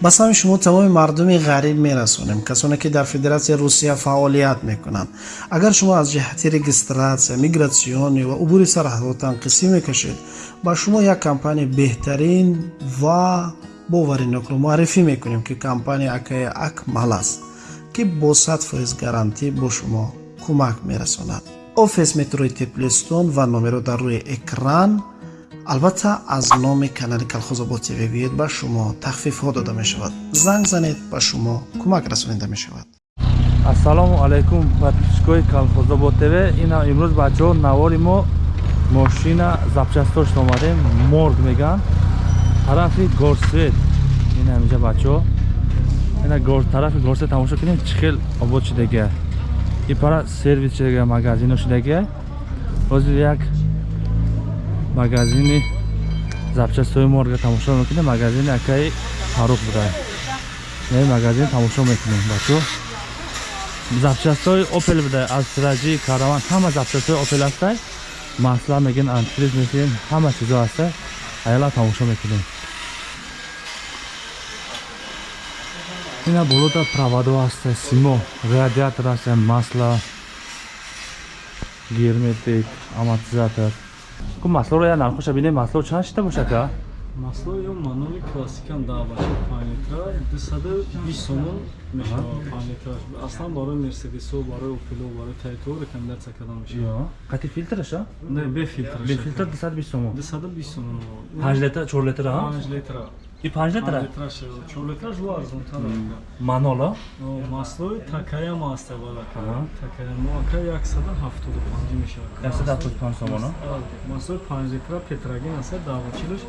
ба сами шумо тамоми мардуми ғариб мерасонем касоне ки дар федератсияи русия фаъолият мекунанд. Агар шумо аз ҷиҳати регистратсия мигратсионӣ ва убури сарҳадотан қисӣ мекашед ба шумо як компания беҳтарин ва боваринокро муаррифӣ мекунем ки компания акаи акмал аст ки бо сад фоиз гарантӣ бо шумо кӯмак мерасонад. Офис метрои теплистон ва номеро дар рӯи экран албатта аз номи канали калхозобод тв биёед ба шумо тахфифҳо дода мешавад. Занг занед ба шумо кӯмак расонида мешавад. Ассалому алайкум подписчикои калхозобод тв. Ина имрӯз бачаҳо навори мо мошина запчастош омадем морг меган тарафи горсвет ина инҷа бачаҳо. Ина тарафи горсвет тамошо кунем чӣ хел обод шудагия и пара сервис шудагия магазино шудагия ҳозир як магазини запчастҳои морга тамошо мекунем. Магазини акаи фарух буда не магазин тамошо мекунем. Бачо запчастҳои опел буда австраҷи караван. Ҳама запчастҳои опел ҳастай масла мегин антифриз мекунем ҳама чизо ҳастай аяла тамошо мекунем. Ина болода проводо ҳастай симо радиатор ҳастай масла герметик амортизатор ку маслоро я нархоша бинем масло чанд шита бошака масло ё маноли классикам даъбача панҷ литра дусаду бист сомон мешавад панҷ литраш аслан барои мерседесо барои опело барои тайто рекомендатсия карда мешавад. Қати филтраша не бефилтр бефилтр дусаду бист сомон дусаду бист сомон панҷ литр чор литр панҷ литра и панҷ литра? Чор литраш ва арзонтар маноло маслои такаям аста балака такаямоака яксаду ҳафтоду панҷ мешавад яксаду ҳафтоду панҷ сомоно маслои панҷ литра петрагин аста давачилаш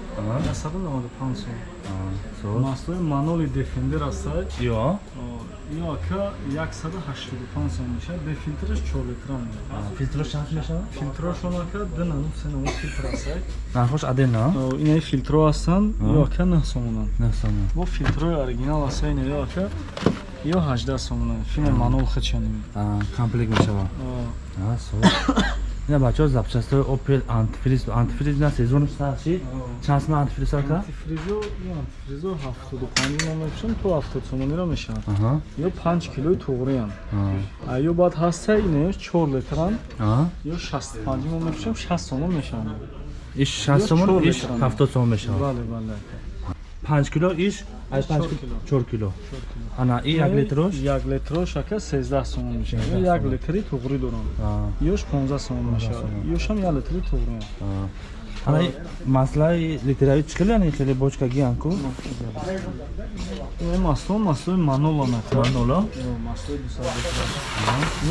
яксаду наваду панҷ сом маслои маноли дефендер аста ё? Ё ака ҳаштоду панҷ сом мешавад бефилтраш чор литра филтрош чанд мешавад филтрошон ака ду нану се нану филтр аста нархош аден на инаи филтро ҳастанд ё ака нӯҳ сомонанд нӯҳ сомон. Бо филтрои оригинал аста ина ё ака ё ҳаждаҳ сомонанд филми манол хачанӣ комплект мешавад ина бачаҳо запчастҳои опел антифриз антифриз на сезон сарчи чанд сомон антифриз ака антифризо антифризо ҳафтоду панҷ сомон мешавад то ҳафтод сомонира мешавад ё панҷ килои туғриям ё баъд ҳаста ина ё чор литран ё шасту панҷ сомон мешавад шаст сомон мешавад иш шаст сомон иш ҳафтод сомон мешавад. Бале бале. Панҷ кило. иш чор кило. Ана и як литрош як литрош ака сездаҳ сомон мешавад як литри туғри дорам. Ёш понздаҳ сомон мешавад ёшам як литри туғри ана маслаи литрави чӣ хел яъне хеле бочкаги анку масло маслои манолана маноло маслои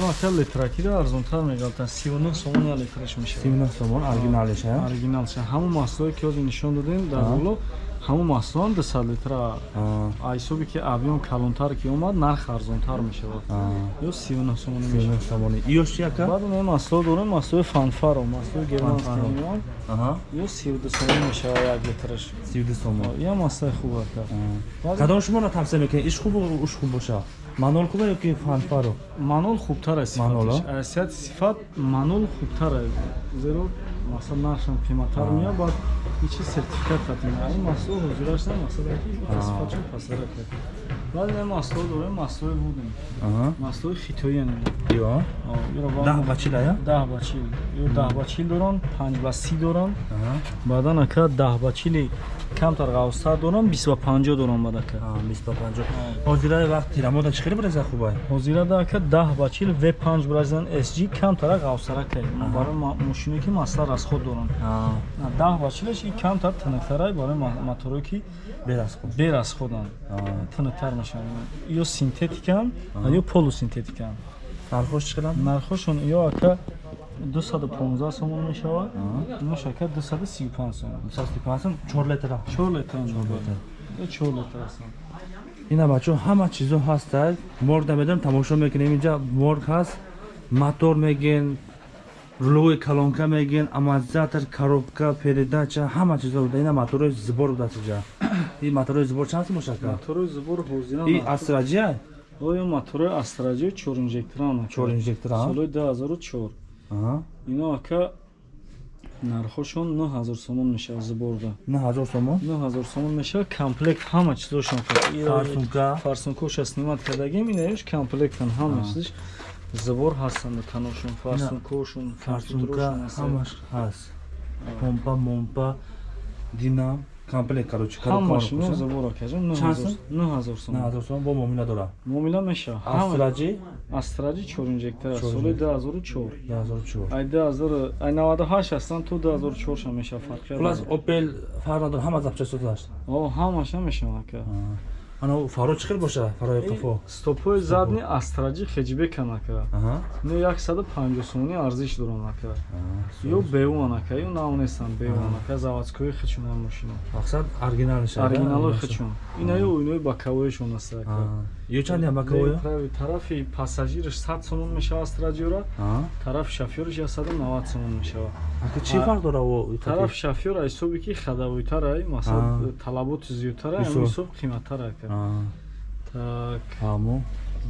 ё ака литракиро арзонтар мегалта сивнӯ сомон як литраш мешавад сивнӯ сомон оригиналеша оригиналша. Ҳамон маслое ки ҳозир нишон додем дар боло ҳамон маҳсулон дусад литра ҳисоби ки объём калонтар ки омад нарх арзонтар мешавад. Ё сивну сомони ёш яка баъд не маҳсуло дорем маҳсулои фанфаро маҳсулои германскиён ё сивду сомон мешавад як литраш сивду сомон я маҳсулои хуб ака. Кадом шуморо тавсия мекунед? Иш хуб уш хуб боша? Манол хубе ё ки фанфаро манол хубтар аст сифати сифат манол хубтар аст зеро масалан нархшам қиматтар меяд баъд ичи сертификат катина ин маҳсуло ҳозирашна масалаки сифатшон пасара кард баъд ин маҳсуло дорем маҳсулои вудем маҳсулои хитоиям даҳ ба чил ая даҳ ба чил ё даҳ ба чил дорам? Панҷ ба си дорам? Баъдан ака даҳ ба чили камтар ғавстар дорам бист ба панҷо дорам бад ака. Бист ба панҷо. Ҳозира вақт тирамода чӣ хеле биреза хубай? Ҳозирада ака даҳ ба чил в панҷ биразан sg камтара ғавстара кай барои мошине ки масла расход дорам даҳ ба чилаш камтар тинуктара барои моторҳое ки берасходанд тинуктар мешаванд. Ё синтетикан ё полусинтетикан нархош хеланд нархошон ё ака дусаду понздаҳ сомон мешавад нош ака дусаду сию панҷ сомон сом чор литра чор литра чор литр ҳастанд. Ина бачаҳо ҳама чизо ҳастад морг намедонем тамошо мекунем. Инҷа морг ҳаст мотор мегин рулои калонка мегин амортизатор коробка передача ҳама чизо буда ина моторои зубор буда чиҷа и моторои зубор чанд бошад моторои зубор ҳозира и астраҷия? Оё моторои астраҷия чор инжекторан чор инжекторан? Солои ду ҳазору чор ино ака нархошон 9000 сомон мешавад зуборда на ҳазор сомон? 9000 сомон мешавад комплект ҳама чизошон фарсунка. Фарсункоша снимат кардагим инаеш комплектан ҳама чизиш зубор ҳастанд каношон фарсункошон фарсунка ҳамаш ҳаст. Помпа момпа динам. Комплект короче ҳамаш ну зубор акаҷон Чанд сом? 9000 на сомон ҳазор сомон бо муомила дора. Муомила ҳама астраҷи? Астраҷи 4 инжектор аст соли инжектор. 2004 ҳазор чор. Ай 2000 ай 98 ҳастанд то 2004 ша мешавад фарқи хулас опел фарқ надора ҳама запчастои даст о ҳамаша мешавад ака ана фаро чӣ хел боша фарои қафо? стопои задни астраҷи хеҷбекан ака аҳа. Ну 150 сомонӣ арзиш доранд ака ё беуан ака ё наонестан беуан ака заводскои хичуна мошина мақсад оригинал шуда оригиналои хичун инаё инои бакавоишон аст ака ё чанд я макавоя прави тарафи пассажириш 100 сомон мешавад астраҷиёра тарафи шофёриш 190 сомон мешавад. Чӣ фарқ дора во тарафи шофёр ай ҳисоби ки хадавойтарай масалан А. талаботи зиёдтара Ҳисоб. ами ҳисоб қиматтар ака. Так.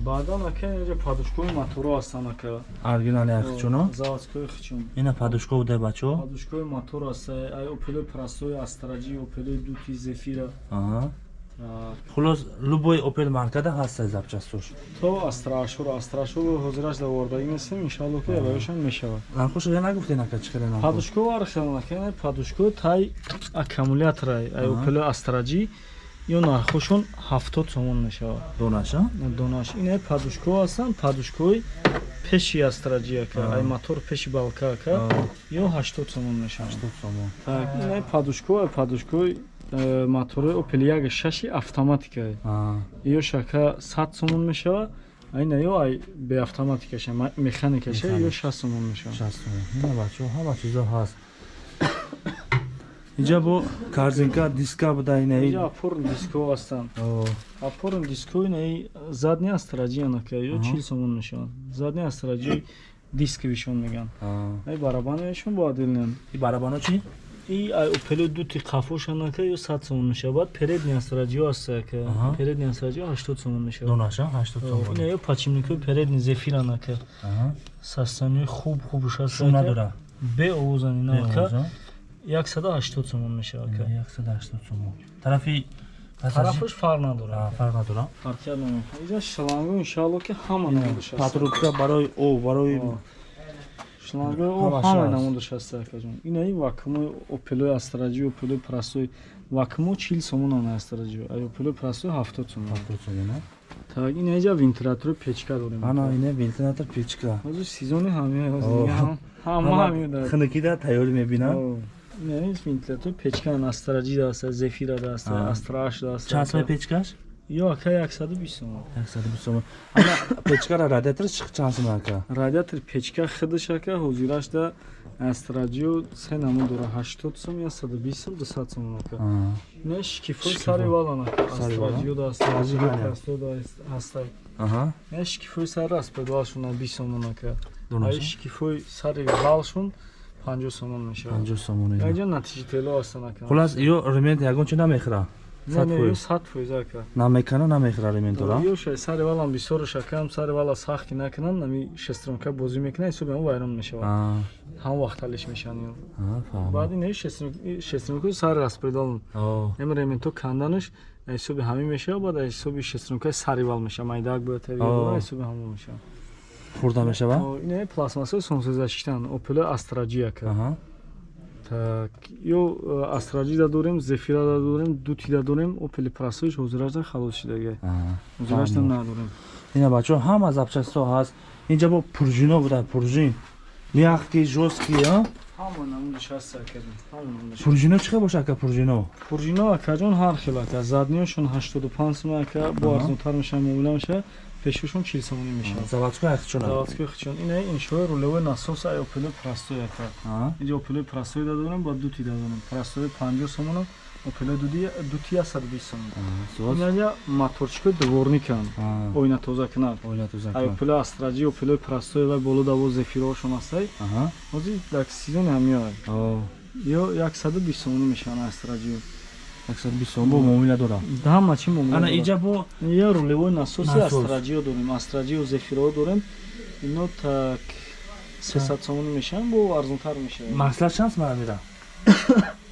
Баъдан ака инҷа падушкои моторо ҳастанд ака. Оригинал яхчуно заводскои хичун ина падушко буда бачо подушкои мотор аст ай опелои простои астраҷи опелои дути зефира хулос любой опел маркада ҳаст запчастош то астрашур астрашур ҳозираш давордагӣ нестем иншалло ки яваёшон мешавад. Нархоша я нагуфтен ака чӣ хеле падушко архелнакене падушко тай аккумуляторай ай опелои астраҷи ё нархошон ҳафтод сомон мешавад. Донаша? Донаш инаи падушко ҳастанд падушкои пеши астраҷи ака ай мотор пеши балка ака ё ҳаштод сомон мешавад. Ҳаштод сомон. Так, инаи падушко ай падушкои мотори опел яги шаши автоматикае ё шака 100 сомон мешавад айна ё ай беавтоматикаша ма- механикаша ё 60 сомон мешавад шаст сомон ина бачо ҳама чизо ҳаст. Инҷа бо корзинка диска буда инаи опорн диско ҳастанд опорн диско инаи задни астраҷи анака ё 40 сомон мешавад. Задни астраҷи дисковишон меган. Ай барабанашон бо адилнен и барабано чи и опело дути қафошанака ё 100 сомон мешавад передни астраҷиё астака передни астраҷиё 80 сомон мешавад донаша ҳаштод сомон ё пачимникои передни зефиранака. Аҳа. састаниёи хуб хубуш аст шум надора. Бе овозани нака Овоза. 180 сомон мешавад ака яксад ҳаштод сомон тарафи тарафаш фарқ надорад фарқ надора. Фарқият намекунад инҷа шланго иншалло ки ҳама аст патрубка барои об барои шлангои о Ҳамаш ҳама аст. намудаш аст акаҷон инаи вакумои опелои астраҷи опелои прастои вакумо 40 сомон ана астраҷи. Ай опелои прастои 70 сомон. Ҳафтод сомон а? так ина инҷа вентилятори печка дорем. Ана ине вентилятор печка. Ҳозир сезони ҳамин О. ҳама ҳамин дорад хунукида тайёр мебинам? Яъне вентилятор печка астраҷи даст зефира даст А. астраш даст чанд соми печкаш ё ака 120 сомон яксаду бист сомон ана печкара радиатор чанд сомон ака радиатори печка худаш ака ҳозираш да астраҷио се намо дора 80 сом я 120 сом 200 сомон ака не шикифои Шикифо. сари валан ака Сари валан? астраҷио даст Сари валан. астраҷио даст ҳастай аҳа. Не шикифои сари аст педалшон 20 сомон ака ай шикифои сари валшон 50 сомон мешавад. Панҷоҳ сомон ине. инҷа натиҷатело ҳастан ака хулас ё ремент ягон чи намехӯра не сад не ё фоиз 100 фоиз ака намекана намехӯра рементора ё шай сари валам бисёро шакам сари вала сахт накунанд нами шестронка бозӣ мекунад ҳисоби ҳам вайрон мешавад ҳам вақталиш мешавад. Ё баъд ин шестронкаи сари распредал ем ременто канданаш ҳисоби ҳамин мешавад баъд ҳисоби шестронкаи сари вал мешавад майдак боятави ҳисоби ҳамон мешавад хурда мешава? Ин пластмассои сонсезаштан опело астраҷи ака Аҳа. Так ё астраҷи да дорем зефира да дорем дути да дорем опели прасоиш ҳозирашда халос шудага Аҳа. ҳозирашда Фаҳмид. надорем. Ина бачо ҳама запчасто ҳаст. Инҷа бо пружино буда пружин мягкий жёсткий а? Ҳама намудаш ҳаст ака ҳама намудаш пружино чӣ хел боша ака пружино пуржино акаҷон ҳар хел ака. Задниёшон 85 сом ака бо арзонтар мешавад муомила мешавад пешошон 40 сомонӣ мешавад. Заводской ахчуна заводскои хичон ина иншои рулевой насос ай опелои прастой ака. Инҷа опелои прастой да дорем ба дути да дорем прастои 50 сомоно опелои дуди- дути 120 сомон инаҷа моторчикои дворникан оина тоза кунад ай опелои астраҷи опелои прастой вай боло даво зефирошон астай ҳозир дар сезони ҳамиёй ё 120 сомонӣ мешаванд астраҷио бо муомила дора ҳама чӣ муомила ана инҷа бо я рулевой насоси Насос. астраҷио дорем астраҷио зефиро дорем. Ино так 300 сомон мешавад бо арзонтар мешавад маслаш чанд мара мера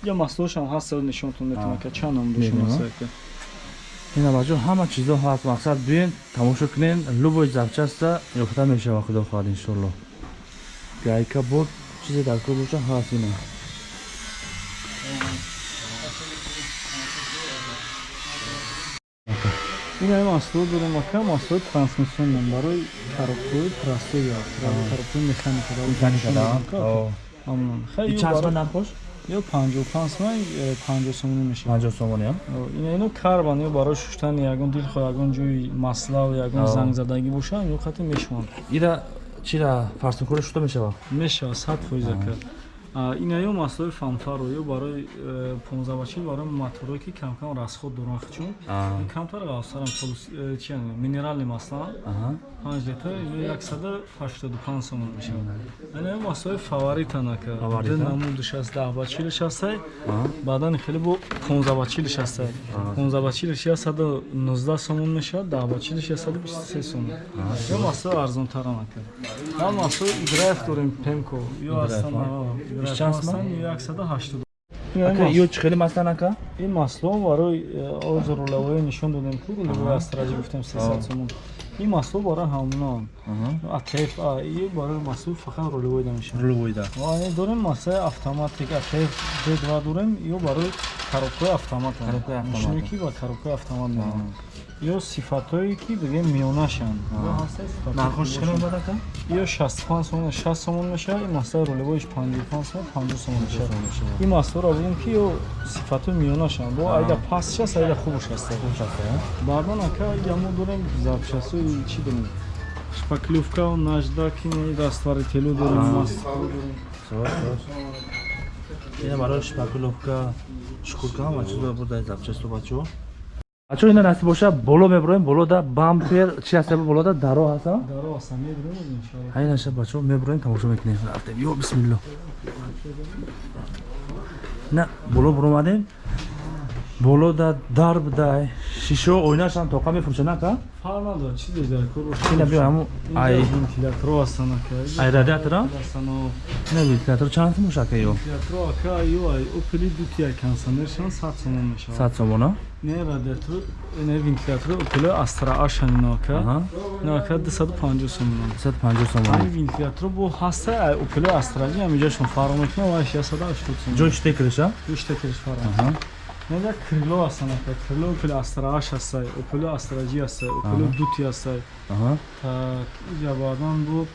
я маслошам ҳаст нишонтон метавонам ка чанд ном Мебинам. дошумаста ина бачо ҳама чизо ҳаст мақсад биёен тамошо кунен любой запчаста ёфта мешава худо хоҳад иншоалло гайка буд чизе дар кор бошад ҳаст ина ина масло дорем ака маслои трансмиссионам барои коробкаи простоя коробкаи механика амон хай нампош ё 55 сомон 50 сомон мешавад. Панҷоҳ сомони ина ино карбан ё барои шуштани ягон дилхо ягон ҷои маслав ягон Ав. зангзадагӣ боша ё хати мешаванд. Ира чира фарсункори шуда мешава? Мешавад сад фоиз ака А, ина ё маслои фанфаро ё барои э, понзавачил барои моторое ки камкам расход доранд чун камтар ғавсарам чи минерални маслан панҷ литр ё яксада ҳаштоду панҷ сомон мешавад. Ана ё маслои фаворитан ака Фаворита? намудиш аст даҳбачилиш астай баъдан хеле бо понзавачилиш астай понзавачилиш яксаду нуздаҳ сомон мешавад даҳбачилиш яксаду бисту се сомон ё маслои арзонтаран ака ҳам маслои драйв дорем пемко ё астан Иш чанд сум 180 ака ё чӣ хеле маслан ака? ин масло барои э, озурулавое нишон додем. Ку астражи гуфтем 300 сомон ин масло барои ҳамнон. Атеф и барои масло фақат рулевойда мешавад рулевойда дорем маслаи автоматик атеф дедва дорем ё барои коробкаи автомат. Коробкаи автомат. Шуники ва коробкаи автомат меорад ё сифатҳое ки диге миёнашанд. Нархош чиқадар бад ака ё 65 сомон 60 сомон мешавад ин маслаи ролевоиш 55 сомон 50 сомон мешавад. ин масларо будем ки ё сифатҳои миёнашанд. Бо айда пастш аст айда хубш аст хубш аст баъдан ака ямо дорем запчастҳои чӣ дорем? Шпаклевка наждак растворителю дорем. Ина барои шпаклевка шукурка ҳама чизо бурдаи запчасту бачаҳо бачо ина насиб боша? Боло меброем? Болода бампер? Чи ҳаста болода даро ҳаста даро аста медорем иншоалло ҳай наша бачо меброем тамошо мекунем. Рафтем. Ё бисмилло. На боло буромадем болода дарб дай шишо ойнашам тоқа мефурӯшад ака фарқ надорад чизе дар кор ина биё ҳаму ай вентилятро астан ака ай радиатора астано ина вентилятор чанд сум боша ака ё вентилятро ака ё ай опели дути ай консонершан 100 сомон мешавад сад сомона не радиатор не вентилятор опели астра ашан ино ака аҳа ино ака 250 сомон сад панҷоҳ сомона ҳамин вентилятор бо ҳаста ай опели астраҷи ҳамиҷашон фарқ мекунад ва 680 сомон ҷои штекреша бештар кериш фарқ неда крило астан ака крило опели астрааш астай опели астраҷи астай опели дути астай аҳа. так иҷа баъдан бу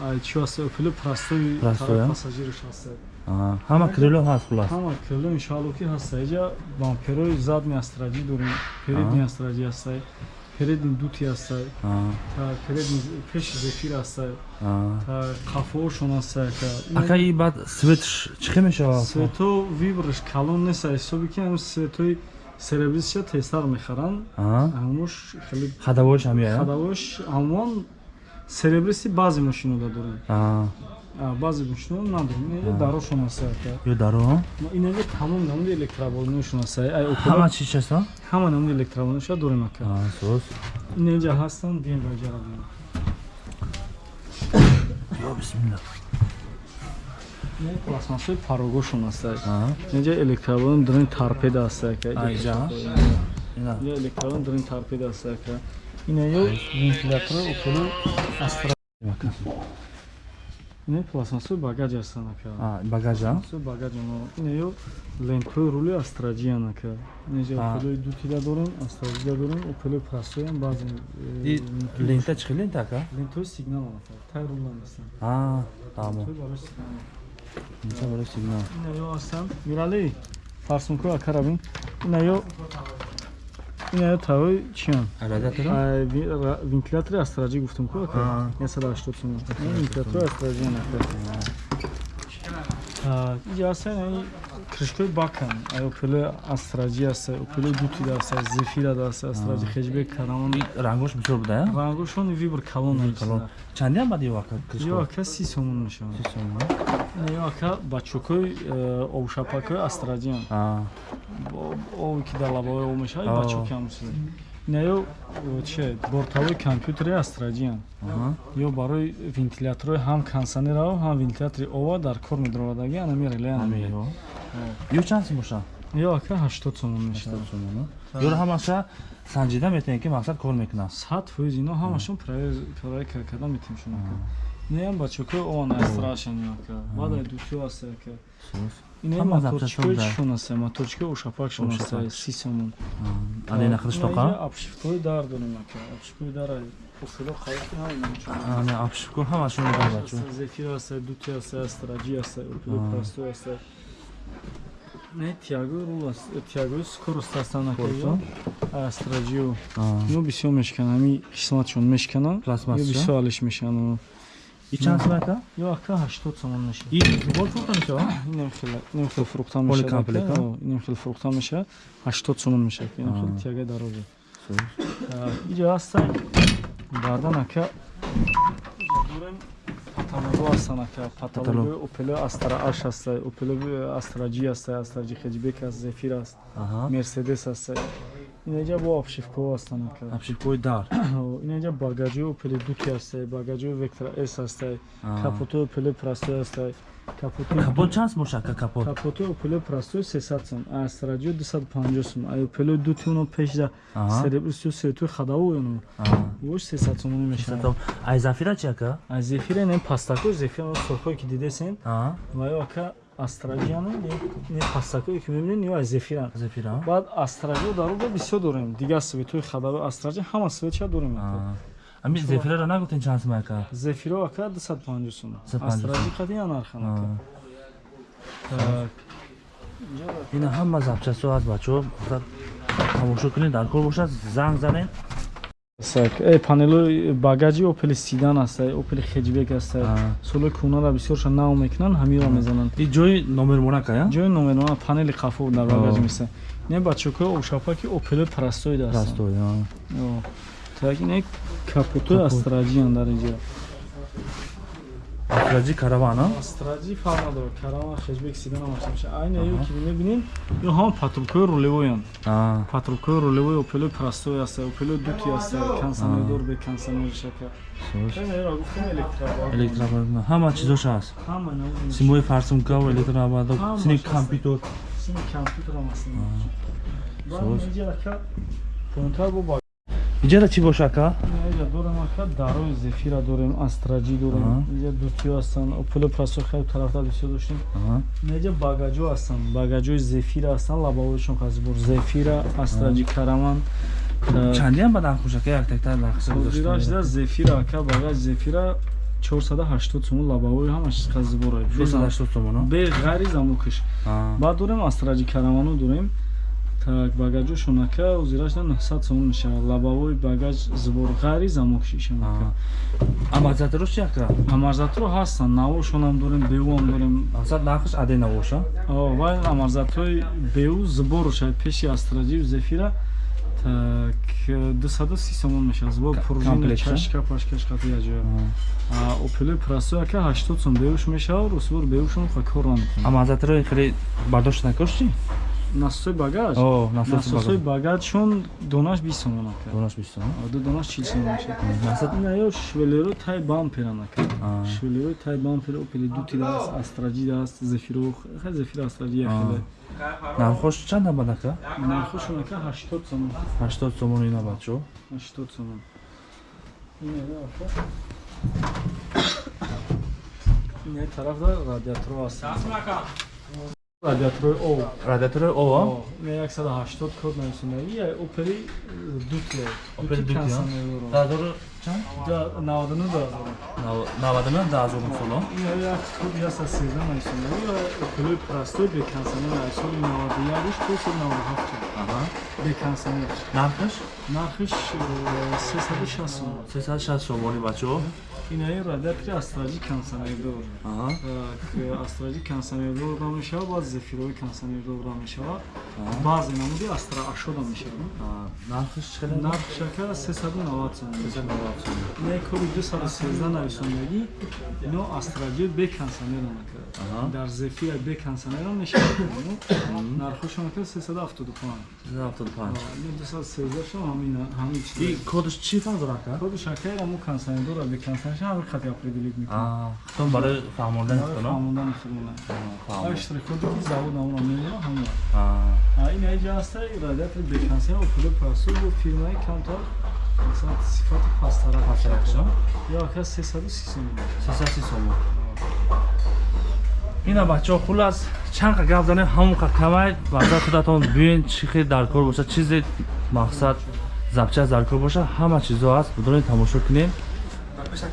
ай чӣ астай опели простои Простой, а? пассажириш астай аҳа. Ҳама крило ҳаст хулас. ҳама крило иншоалло ки ҳастай. Иҷа бамперои задни астраҷи дорем передни астраҷи астай передни дути астай аҳа так передни пеши зефир астай аҳа так қафоошон астай ака ака и баъд светш чӣ хел мешавад свето вибраш калон нест ҳисоби ки ҳам светои серебрисша тезтар мехаранд аҳа ҳамош хеле хадавоиш ҳам яя хадавош ҳамон серебриси баъзе мошинода дорем баъзе мошинода надорем инаҷа дарошон астай ака ё даро инаҷа тамом намуди электроболношон астай ай ҳама опела чӣ часта ҳама намуди электроболноша дорем ака аҳа сос инаҷа ҳастанд бием раҷара бием ё бисмилла пластмассои парогошон астай аҳа инаҷа электроболон дорем торпеда астай ака А, иҷа? ина Я электрон дорем торпеда астай ака ина ё вентилятори ина пластмассои багаҷ астан ака. А багажа? Су багажано ина ё лентои рули астраҷиян ака. Инаҷа А. опелои дутида дорем астраҷида дорем опелои простоям баъзе и лента чӣ хел лента ака? Лентои сигналан ака. Тай рулан астан а тамо. барои сигнал. Инҷа барои сигнал. Ина ё астан мирали фарсунку ака равин. Ина ё ина ё тавои ра- вентилятори астраҷӣ гуфтум ку ака А. 180 сомон Ин вентилятори астраҷиян ака Астан ин кришкои бакан ай опелои астраҷӣ астай опелои дутида астай зефирада астай астраҷи хеҷбек карамон. Рангош бисёр буда я рангошон вибр калон калон чанди ам бади ё ака ё кришко ака си сомон мешавад. Си сомон, ё ака бачукои обшапакои астраҷиян а. Ови ки дар лабаҳои об мешавад А. бачуки ҳам чиз инаё чи бортавои компютери астраҷиянд Аҳа. ё барои вентиляторои ҳам кондиционерао ҳам вентилятори ова дар кор медродаги анами реле Амиро. Ё чанд сум боша? ё ака ҳаштод сомон мешавад. Ёро ҳамаша санҷида метавем ки мақсад кор мекунам. сад фоиз ино ҳамашон проверка карда метавим шуно ака? Неям бачако он астрашан ака. Баъда дутё аст ака инаи Ҳама моторчикои запчастон чишон аст моторчикои ушапакшон аст Ушапак. си сомон Али нахриш тоқа? апшифтҳои дар дорем ака апшифтҳои дар уфило халқи ҳам Ани абшикур ҳамашон мебар бачо. зефир аст дути аст астраҷи аст опило прасто аст не тиагои рул аст тиагои скорост астан ака Корсо? астраҷио Аа. ино бисёр мешканам ами қисматшон мешканам Пластмассаша? ё бисёр алиш мешанам И чанд сум ака? ё ака ҳаштод сомон мешавад И бол фурта мешава? инем хеле инем хеле фурухта Поли мешавад комплект, ака. а? Ё, инем хеле фурухта мешавад ҳаштод сомон мешавад инем Аа. хеле тиагаи дарозе иҷа ҳаста баъдан ака иҷа дорем паталого ҳастан ака паталоги опело астра аш аста опело астраҷи аста астраҷи хеҷбек аст зефир аст Аҳа. мерседес инаҷа бо обшивкаҳо ҳастан Абшикуи дар. инаҷа багаҷои опели дуки астаи багаҷои вектора с капотои опело прастой астаи капотои Капот чанд сум боша ака капот? капотои опело прастой 300 сум астраҷио 250 сум ай опело дути оно пешда серебрисио серетои хадаву Аа. вош 300 сум мешавад. Ай зафира чи ака? аз зефира не пастако зефира сорхое ки дидесен Аа. ва ё ака астраҷиано не пастакое ки мебинен ё аз зефира Зафира. баъд астраҷио дар уда бисёр дорем дигар светои хадаву астраҷи ҳама светша дорем. Ами зафираро нагуфтен чанд сум ака? зефиро ака 250 сум 250 астраҷи қадиан нархан ака Аа. Так. ина ҳама запчастҳо ҳаст бачаҳо тамошо кунед дар кор бошад занг занед панелои багаҷи опели сидан аст, э, опели хеҷбек аст. э, Аа. Солои кӯнара бисёрша нав мекунанд, ҳамиро мезананд. ҷои номермонак ая Ҷои номерона панели қафо дар багаҷ Аа. места. Не бачокои ошапаки опели растой Ё. Так ин капотои Капот. астраҷиян дар инҷо. Афраҷи каравана? Астраҷи фарқ надорад, карама хеҷбек сидан ҳам аст. Айна ё ки мебинед, ё ҳам патрулкои рулевоянд. патрулкои рулевои опелои прастой аст, опелои дути аст, консонердор бе консонер шака. Электробар ҳама чизош ҳаст Ҳама навъи симои фарсумкаву электробардо Ҳама сини компютер. Сими компютерам аст. Иҷара чӣ боша ака дорем ака дарои зефира дорем, астраҷи Аҳа. дорем. Инҷа дутиё ҳастанд, опело прасо хеле тарафдор бисёр доштем. Инҷа багаҷо ҳастанд, багаҷои зефира ҳастанд, лабовойшон қазбур зефира, астраҷи караман. чандиам ба нархуш ака яктакта нархиса Ҳозирашда зефира ака багаҷ зефира 480 сомон лабовои ҳамаш қазбура. 480 сомоно бе ғайри замокиш. баъд дорем астраҷи караману дорем так багаҷошон ака озирашда 900 сомон мешавад лабавои багаҷ зубор ғайри замокшишон ака амазатрош чи ака? Амарзатро ҳастанд. Навошонам дорем беуам дорем. Мақсад нархиш аде навоша? О, вай амарзатҳои беу зуборуша пеши астраҷию зефира. Так 230 сомон мешавад зубор пружина чашка пашкаш қати яҷоя опелои прасо ака 80 сом беуш мешавад русбор беушон ха кор намекунад амазатрои хеле бардошт накош чи насосои багаҷ О, насосои багаҷ. багаҷшон донаш 20 сомон ака. Донаш бистон ду донаш 40 сомон мешавад. Мақсад ина ё швелерои тай бамперан ака. Аа. швелерои тай бампер опели дути дааст астраҷи дааст зефиро хеле зефир астраҷи Аа. хеле нархош чанд бад ака? Нархошон ака 80 сомон. 80 сомон ина бачо 80 сомон. Ина ака ина тарафда радиаторо аст радиаторои об радиатори ова О, ина 180 код нависонда ия опери дути Опели дути дути, а? консонероро радиатори чанд Да, 99 дозор 99 дазор соло ина як худи ҳаст аз сезда нависонда ё опелои прастой бе консонер аз соли 91 то соли 97 бе консонер нархиш нархиш э, 360 сом 360 сомони бачо инаи радиатори астраҷи консонердор так астраҷи консонердор дам мешавад баъд зефирои консонердор дам мешавад баъзе намуди астра ашода мешавад нархиш хеле? Нархшака 390 сом не коди 213 нависондагӣ ино астралиё бе консонерон Аҳа. дар зефия бе консонерон нишон нархошон ка 375 75 ино 213 шон ҳамин ҳамин чиз кодаш чӣ фарқ дорад ка коди шакайра мо консонердора бе консонер ҳамин хати определит мекунем а худтон барои фаҳмондани худтон фаҳмондани худмона ҳар штриходи ки завод намуна мемона ҳамин ин айҷа аста радиатори бе консонер опуло пасу бо фирмаи камтар масалан сифати пасттара Пасттаракшон? ё ака 330 сом сесаси сомо ина бачаҳо хулас чанд қа гап занем ҳамон қа камай баъза худатон биёен чӣ хел дар кор боша. Чизе мақсад запчаст дар кор боша. Ҳама чизо ҳаст бидонед тамошо кунем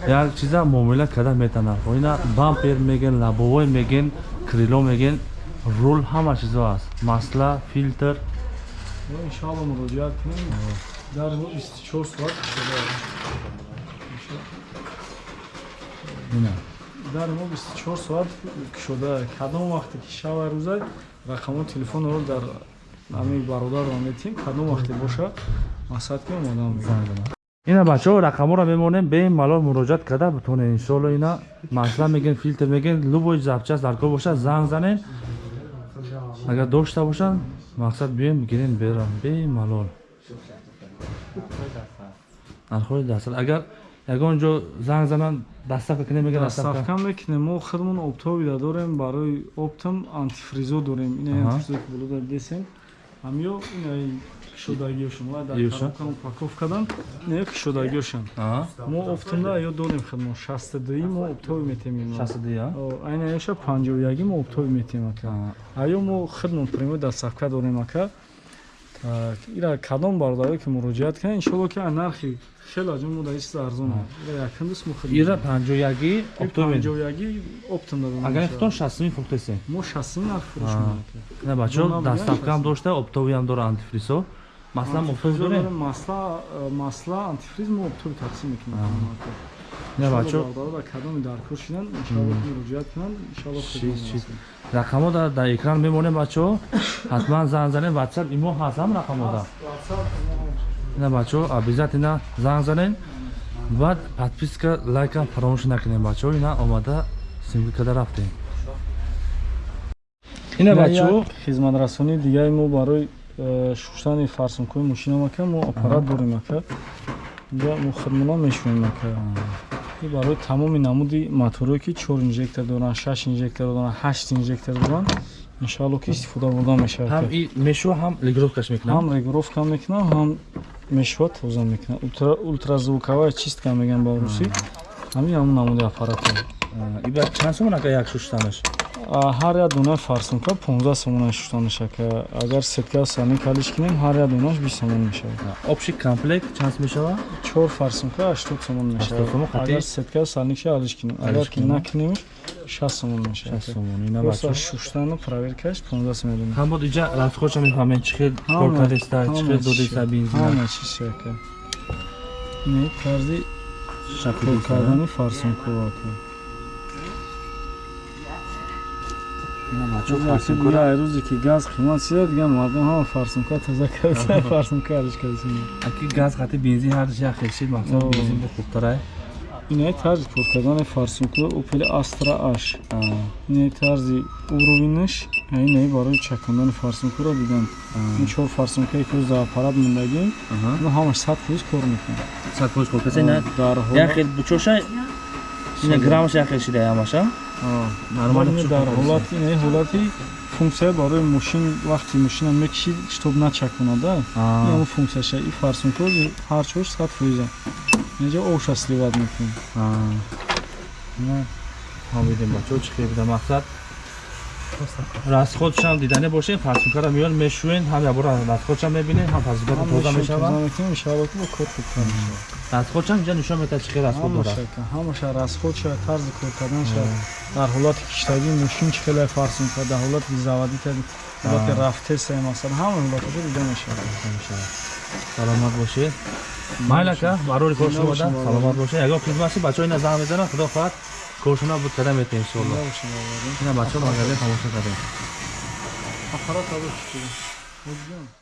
як чиза муомила карда метанад ина бампер мегин лабовой мегин крило мегин рул ҳама чизо ҳаст масла филтр иншоалло муроҷиат кунем. Дар 24 соат шуда. Ина дар мо 24 соат кушода кадом вақте ки шава рӯза рақамои телефонро дар ами бародарро метим. Кадом вақте боша масад ки омадам ина бачаҳо рақаморо мемонем бемалол муроҷиат карда битонед иншоалло ина масла мегин филтр мегин любой запчаст дар кор боша занг занед агар дошта бошанд мақсад биёем гирем берам бемалол нархҳои дастал агар ягон ҷо занг зананд дастафка кунем мегӯяд дастафка даставка мекунем. Мо худмон обтоби да дорем барои оптам антифризо дорем. Ин антифризо ки болода десем. Ҳамё инаи кишодагиёшон ва дар Иёша? коробка упаковкадан инаё кишодагиёшон Аҳа. мо оптамда ё дорем худмон 62 мо обтоби метемем. Шастаду я айнаёша 51 мо обтоби метем ака. Аё мо худмон прямои даставка дорем ака. Так ира кадом бародаре ки муроҷиат кунад иншоалло ки нархи хеле аҷо мо дар ин чиз арзон ира якандус мо ира панҷояги обтоби 51 оптамда дорем агар хутон шастуми фурӯхтесем мо 60 нарх фурӯшем ака. Ина бачаҳо Донам дастафкаам як дошта обтовиам дора антифрисо маслан обтоби дорем масла масла антифриз мо обтоби тақсим мекунем ака ина бачаҳо бародара кадоми даркор шидан иншоалло ки муроҷиат кунанд. Иншоалло Чиз, чиз. рақамо дар дар экран мемонем бачаҳо ҳатман занг занем ватсап имо ҳаст ҳам рақамода ина бачаҳо обязательно занг занем баъд подписка лайкам фаромӯш накунем бачаҳо ина омада симки карда рафтем ина бачаҳо як хизматрасонии дигари мо барои э, шуштани фарсункои мошинам ака мо аппарат дорем ака инҷа мо хидмона мешунем ака и барои тамоми намуди моторое ки чор инжектор доранд шаш инжектор доранд ҳашт инжектор доранд иншоалло ки истифода бурда мешавад. Ҳам и мешува ҳам регировкаш мекунам? Ҳам регировка мекунам ҳам мешва тоза мекунам. Ултра- ультразвуковая чистка меган ба русӣ? Ҳамин ҳамун намуди аппарат иба чанд сомон ака як шуштанаш ҳар як донаи фарсунка 15 сомона шуштанаш ака агар сетка сални калиш кинем ҳар як донаш 20 сомон мешавад. Общий комплект чанд мешава? Чор фарсунка 80 сомон 80 сомон мешавад агар сетка салниши алиш кинем агар ки накинемш 60 сомон мешавад. Шаст сомон. Ина бачаҳо шуштану проверкаш 15 сомон донем ҳам бод иҷа расходша мефаҳмем чӣ хел Ҳама- коркадеста чӣ хел чиз- бензина ҳама чиз ака не кор деста, кардани фарсунка ака ина бачаҳо Ки фарсункора бия рӯзе ки газ қимат шуда дигар мардум ҳама фарсунка таза карда фарсунка алиш карда аки газ хати бензин ҳардиш як хел шид мақсад Оо. бензин бо хубтарай инаи тарзи кор кардани фарсунка опели астра аш инаи тарзи уровинаш инаи барои чакондани фарсункаро диданд ин чор фарсункае ки аппарат мондагим ину ҳамаш сад фоиз кор мекунад. Сад фоиз коркаса ина дар як хел бучоша ина граммаш як хел шида ҳамаша нормали ҳол дар ҳолати инаи ҳолати функсия барои мошин вақти мошина мекиши штоб начаконада ин функсияша и фарсунка ҳар чорш сад фоиза инҷа оша сливат мекунем. Ҳамидем бачаҳо чӣ хел буда мақсад расходшам дидане бошем фарсункара миён мешӯен ҳам якбора расходшам мебинем ҳам фарсункара тоза мешавад мешавад расходшам инҷа нишон метаҳад чӣ хел расход дорад? Ҳамаша ҳамаша расходша тарзи кор карданша дар ҳолати киштагӣ мошин чӣ хеле фарсунка дар ҳолати заводӣ карди ҳолати рафтеса масалан ҳама ҳолаташа дида мешавад. Саломат бошед майл ака барори кор шумо Бошем, саломат бошед ягон хизмат ши бачаҳо ина занг мезананд худо хоҳад коршуна буд када мета иншоалло ина бачаҳо магазин тамоша кардем. Аппарат або